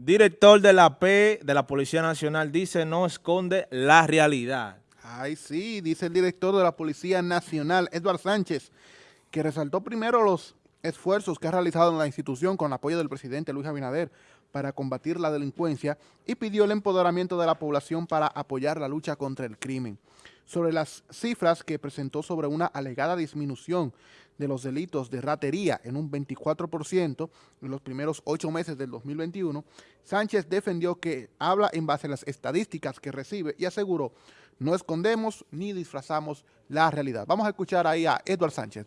Director de la P de la Policía Nacional dice no esconde la realidad. Ay, sí, dice el director de la Policía Nacional, Edward Sánchez, que resaltó primero los esfuerzos que ha realizado en la institución con el apoyo del presidente Luis Abinader para combatir la delincuencia y pidió el empoderamiento de la población para apoyar la lucha contra el crimen. Sobre las cifras que presentó sobre una alegada disminución de los delitos de ratería en un 24% en los primeros ocho meses del 2021, Sánchez defendió que habla en base a las estadísticas que recibe y aseguró, no escondemos ni disfrazamos la realidad. Vamos a escuchar ahí a Edward Sánchez.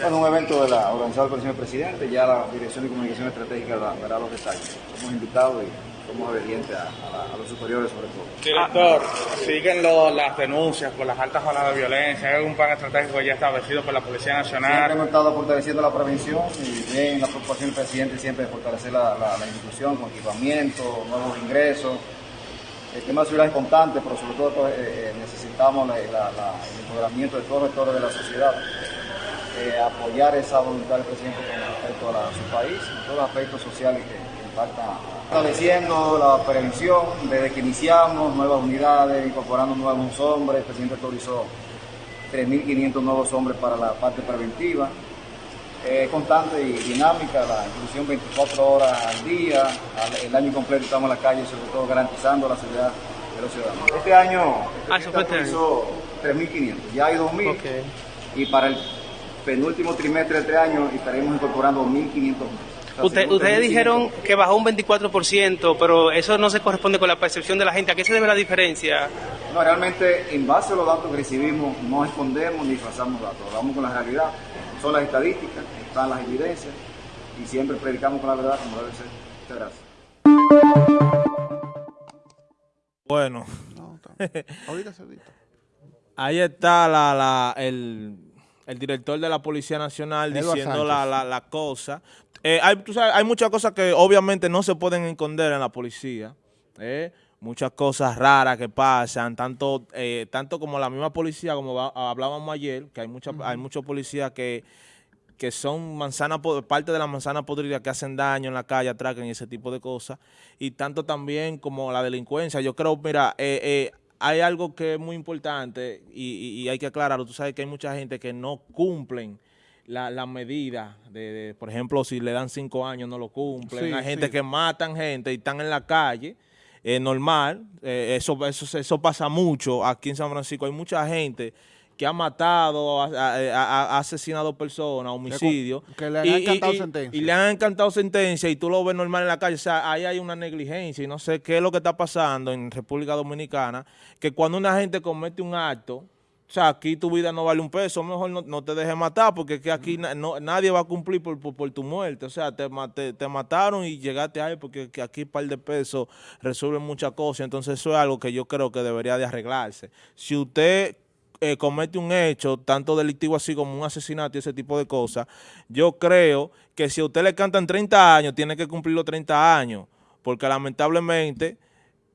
Bueno, un evento de la, organizado por el señor presidente, ya la Dirección de Comunicación Estratégica verá los detalles. Somos invitados y somos obedientes a, a, los superiores sobre todo. Director, siguen lo, las denuncias por las altas olas de violencia, ¿hay algún plan estratégico ya establecido por la Policía Nacional? Siempre hemos estado fortaleciendo la prevención y bien la preocupación del presidente siempre de fortalecer la, la, institución con equipamiento, nuevos ingresos. El tema de seguridad es constante, pero sobre todo pues, eh, eh, necesitamos el empoderamiento de todos los sectores de la sociedad eh, apoyar esa voluntad del presidente con respecto a, su país, todos los aspectos sociales que, impactan. Estableciendo la prevención desde que iniciamos, nuevas unidades, incorporando nuevos hombres, el presidente autorizó 3.500 nuevos hombres para la parte preventiva. Eh, constante y dinámica, la inclusión 24 horas al día, el año completo estamos en la calle, sobre todo garantizando la seguridad de los ciudadanos. Este año, ah, este autorizó 3.500, ya hay 2.000 y para el penúltimo trimestre de este año estaremos incorporando 1.500 Usted, ustedes dijeron que bajó un 24%, pero eso no se corresponde con la percepción de la gente. ¿A qué se debe la diferencia? No, realmente, en base a los datos que recibimos, no escondemos ni disfrazamos datos. Hablamos con la realidad. Son las estadísticas, están las evidencias y siempre predicamos con la verdad como debe ser. Muchas gracias. Bueno. ahorita se Ahí está la, la, el el director de la Policía Nacional diciendo la, la, cosa. Eh, hay, hay muchas cosas que obviamente no se pueden esconder en la policía. Eh, muchas cosas raras que pasan, tanto eh, tanto como la misma policía, como hablábamos ayer, que hay, mucha, hay muchos policías que, que son manzana, parte de la manzana podrida que hacen daño en la calle, atracan y ese tipo de cosas. Y tanto también como la delincuencia. Yo creo, mira, eh, hay algo que es muy importante y, hay que aclararlo. Tú sabes que hay mucha gente que no cumplen la, la medida de, por ejemplo, si le dan cinco años no lo cumplen. hay gente que matan gente y están en la calle, es normal. Eh, eso, eso, eso pasa mucho aquí en San Francisco. Hay mucha gente que ha matado, ha, asesinado personas, homicidio. Que le han encantado sentencia. Y le han encantado sentencia y tú lo ves normal en la calle. O sea, ahí hay una negligencia y no sé qué es lo que está pasando en República Dominicana, que cuando una gente comete un acto, o sea, aquí tu vida no vale un peso, mejor no, te dejes matar porque que aquí nadie va a cumplir por, tu muerte. O sea, te, te, mataron y llegaste ahí porque que aquí un par de pesos resuelven muchas cosas. Entonces eso es algo que yo creo que debería de arreglarse. Si usted eh, comete un hecho, tanto delictivo así como un asesinato y ese tipo de cosas, yo creo que si a usted le cantan 30 años, tiene que cumplir los 30 años, porque lamentablemente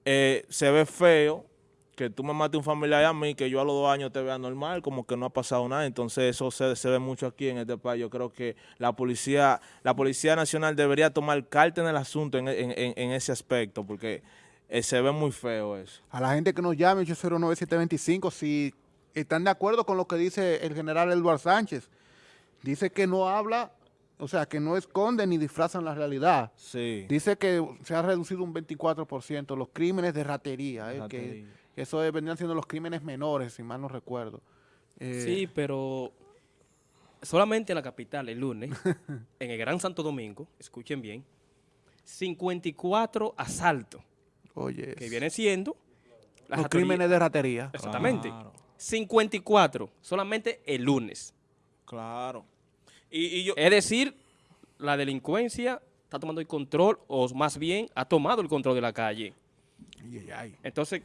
eh, se ve feo que tú me mates un familiar a mí, que yo a los dos años te vea normal, como que no ha pasado nada. Entonces eso se, ve mucho aquí en este país. Yo creo que la policía la policía nacional debería tomar carta en el asunto en, ese aspecto, porque eh, se ve muy feo eso. A la gente que nos llame, 809-725, si están de acuerdo con lo que dice el general Eduardo Sánchez. Dice que no habla, o sea, que no esconde ni disfrazan la realidad. Sí. Dice que se ha reducido un 24% los crímenes de ratería, eh, que eso vendrían siendo los crímenes menores, si mal no recuerdo. Eh, sí, pero solamente en la capital, el lunes, en el Gran Santo Domingo, escuchen bien, 54 asaltos. Oye. Que viene siendo... Los crímenes de ratería. Exactamente. 54, solamente el lunes. Claro. Y, yo, es decir, la delincuencia está tomando el control, o más bien ha tomado el control de la calle. Entonces,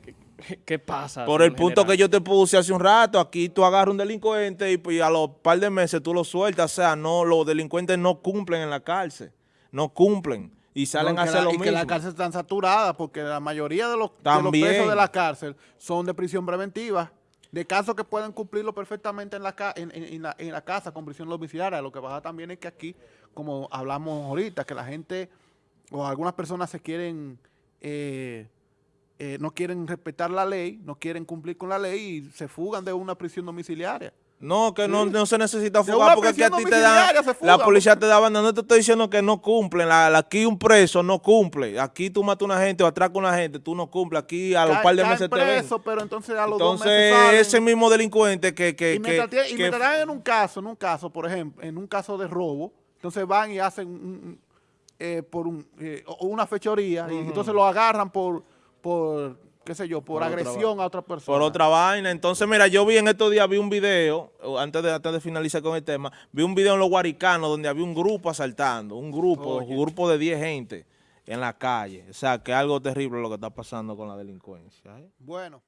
¿qué, pasa? Por el punto que yo te puse hace un rato, aquí tú agarras un delincuente y, pues, a los par de meses tú lo sueltas. O sea, no los delincuentes no cumplen en la cárcel. No cumplen. Y salen a hacer lo mismo. Y que la cárcel está saturada porque la mayoría de los, de los presos de la cárcel son de prisión preventiva de casos que pueden cumplirlo perfectamente en la, en, la, casa con prisión domiciliaria. Lo que pasa también es que aquí, como hablamos ahorita, que la gente o algunas personas se quieren, eh, eh, no quieren respetar la ley, no quieren cumplir con la ley y se fugan de una prisión domiciliaria. No, que no, no, se necesita fugar porque aquí a ti te dan, la policía te da banda, no te estoy diciendo que no cumplen, la, aquí un preso no cumple, aquí tú matas a una gente o atracas a una gente, tú no cumples, aquí a los par de meses te ven. pero entonces a los entonces, dos meses ese mismo delincuente que... que, y que, y me dan en un caso, en un caso, por ejemplo, en un caso de robo, entonces van y hacen eh, por un, eh, una fechoría y entonces lo agarran por... por qué sé yo, por, agresión a otra persona. Por otra vaina. Entonces, mira, yo vi en estos días, vi un video, antes de, antes de finalizar con el tema, vi un video en los Guaricanos donde había un grupo asaltando, un grupo, un grupo de 10 gente en la calle. O sea, que algo terrible lo que está pasando con la delincuencia. ¿eh? Bueno.